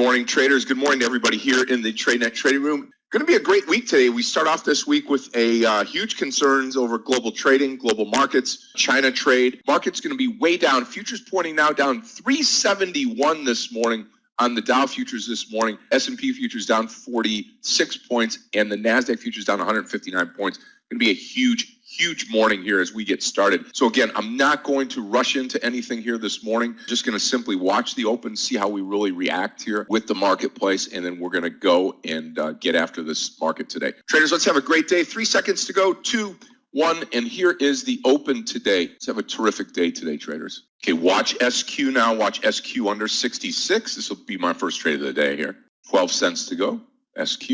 morning, traders. Good morning to everybody here in the TradeNet trading room. Going to be a great week today. We start off this week with a uh, huge concerns over global trading, global markets, China trade. Market's going to be way down. Futures pointing now down 371 this morning on the Dow futures this morning. S&P futures down 46 points and the Nasdaq futures down 159 points. Going to be a huge huge morning here as we get started. So again, I'm not going to rush into anything here this morning. Just going to simply watch the open, see how we really react here with the marketplace, and then we're going to go and uh, get after this market today. Traders, let's have a great day. Three seconds to go. Two, one, and here is the open today. Let's have a terrific day today, traders. Okay, watch SQ now. Watch SQ under 66. This will be my first trade of the day here. 12 cents to go. SQ.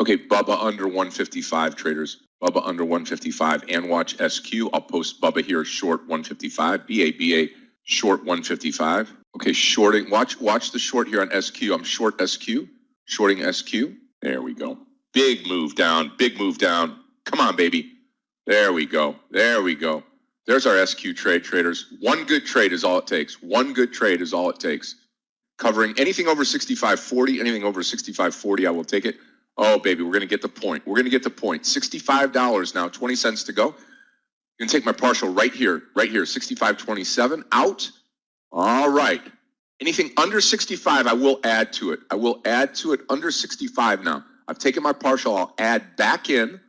Okay, BABA under 155, traders. BABA under 155 and watch SQ. I'll post BABA here short 155, BABA short 155. Okay, shorting. Watch watch the short here on SQ. I'm short SQ, shorting SQ. There we go. Big move down, big move down. Come on, baby. There we go. There we go. There's our SQ trade traders. One good trade is all it takes. One good trade is all it takes. Covering anything over 65.40, anything over 65.40, I will take it. Oh, baby, we're going to get the point. We're going to get the point. $65 now, 20 cents to go. I'm going to take my partial right here, right here, 65.27 out. All right. Anything under 65, I will add to it. I will add to it under 65 now. I've taken my partial. I'll add back in.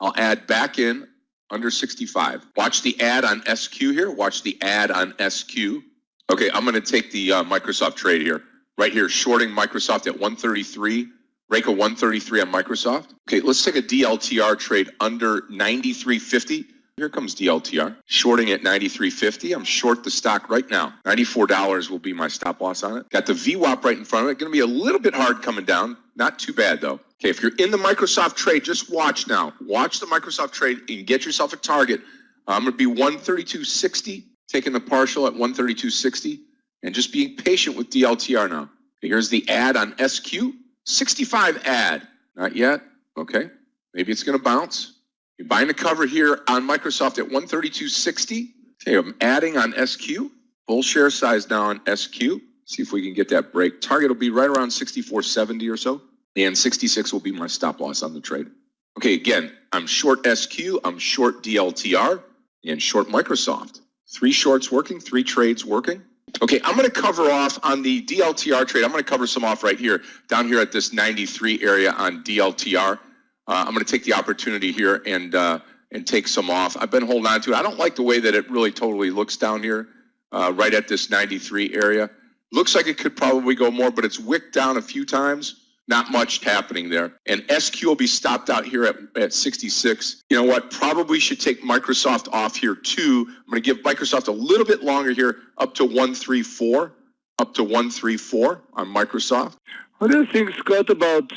I'll add back in under 65. Watch the add on SQ here. Watch the add on SQ. Okay, I'm going to take the uh, Microsoft trade here. Right here, shorting Microsoft at 133. Rayco 133 on Microsoft. Okay, let's take a DLTR trade under 93.50. Here comes DLTR. Shorting at 93.50. I'm short the stock right now. $94 will be my stop loss on it. Got the VWAP right in front of it. Going to be a little bit hard coming down. Not too bad though. Okay, if you're in the Microsoft trade, just watch now. Watch the Microsoft trade and get yourself a target. I'm going to be 132.60, taking the partial at 132.60, and just being patient with DLTR now. Here's the add on SQ. 65 add. Not yet. Okay. Maybe it's going to bounce. You're buying the cover here on Microsoft at 132.60. Okay, I'm adding on SQ. Full share size now on SQ. See if we can get that break. Target will be right around 64.70 or so. And 66 will be my stop loss on the trade. Okay, again, I'm short SQ, I'm short DLTR, and short Microsoft. Three shorts working, three trades working. Okay, I'm going to cover off on the DLTR trade. I'm going to cover some off right here, down here at this 93 area on DLTR. Uh, I'm going to take the opportunity here and uh, and take some off. I've been holding on to it. I don't like the way that it really totally looks down here, uh, right at this 93 area. Looks like it could probably go more, but it's wicked down a few times. Not much happening there. And SQ will be stopped out here at, at 66. You know what? Probably should take Microsoft off here too. I'm going to give Microsoft a little bit longer here, up to 134, up to 134 on Microsoft. What do you think, Scott, about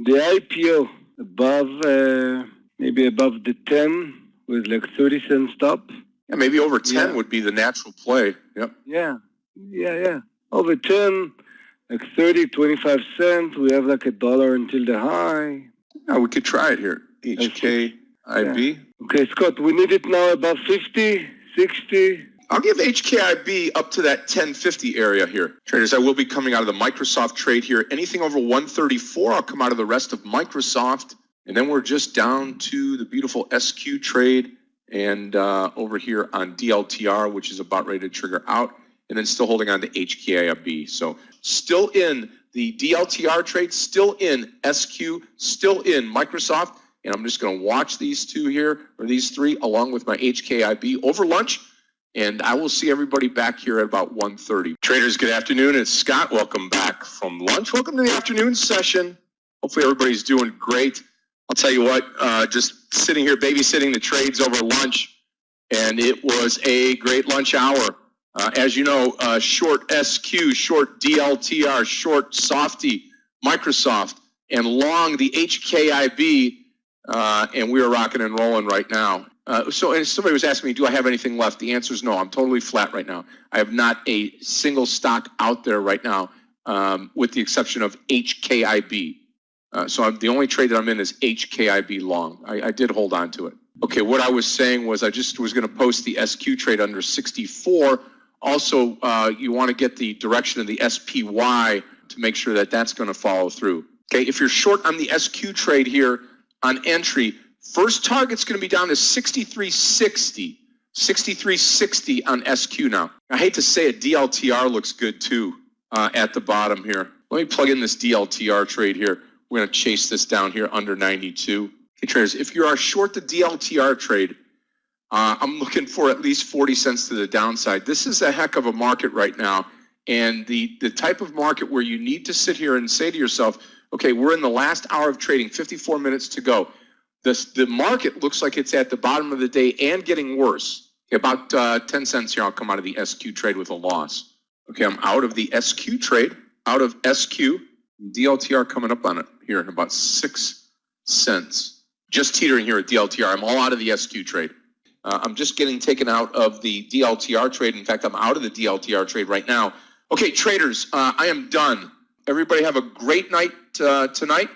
the IPO above, uh, maybe above the 10 with like 30 cent stop? Yeah, maybe over 10 yeah. would be the natural play. Yep. Yeah. Yeah, yeah. Over 10 like 30, 25 cents. We have like a dollar until the high. Yeah, we could try it here. HKIB. Yeah. Okay, Scott, we need it now about 50, 60. I'll give HKIB up to that 1050 area here. Traders, I will be coming out of the Microsoft trade here. Anything over 134, I'll come out of the rest of Microsoft. And then we're just down to the beautiful SQ trade and uh, over here on DLTR, which is about ready to trigger out and then still holding on to HKIB. So still in the DLTR trade, still in SQ, still in Microsoft. And I'm just going to watch these two here, or these three, along with my HKIB over lunch. And I will see everybody back here at about 1.30. Traders, good afternoon. It's Scott. Welcome back from lunch. Welcome to the afternoon session. Hopefully everybody's doing great. I'll tell you what, uh, just sitting here babysitting the trades over lunch, and it was a great lunch hour. Uh, as you know, uh, short SQ, short DLTR, short Softy, Microsoft, and long the HKIB, uh, and we are rocking and rolling right now. Uh, so, somebody was asking me, do I have anything left? The answer is no. I'm totally flat right now. I have not a single stock out there right now, um, with the exception of HKIB. Uh, so I'm, the only trade that I'm in is HKIB long. I, I did hold on to it. Okay, what I was saying was I just was going to post the SQ trade under 64 also, uh, you want to get the direction of the SPY to make sure that that's going to follow through. Okay, if you're short on the SQ trade here on entry, first target's going to be down to 6360. 6360 on SQ now. I hate to say it, DLTR looks good too uh, at the bottom here. Let me plug in this DLTR trade here. We're going to chase this down here under 92. Okay, traders, if you are short the DLTR trade, uh, I'm looking for at least 40 cents to the downside. This is a heck of a market right now. And the, the type of market where you need to sit here and say to yourself, okay, we're in the last hour of trading, 54 minutes to go. This, the market looks like it's at the bottom of the day and getting worse. About uh, 10 cents here, I'll come out of the SQ trade with a loss. Okay, I'm out of the SQ trade, out of SQ. DLTR coming up on it here in about six cents. Just teetering here at DLTR. I'm all out of the SQ trade. Uh, I'm just getting taken out of the DLTR trade. In fact, I'm out of the DLTR trade right now. Okay, traders, uh, I am done. Everybody have a great night uh, tonight.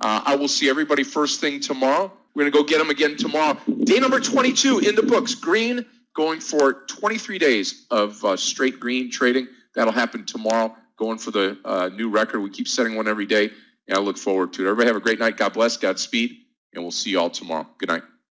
Uh, I will see everybody first thing tomorrow. We're going to go get them again tomorrow. Day number 22 in the books. Green going for 23 days of uh, straight green trading. That'll happen tomorrow. Going for the uh, new record. We keep setting one every day. And I look forward to it. Everybody have a great night. God bless. Godspeed. And we'll see you all tomorrow. Good night.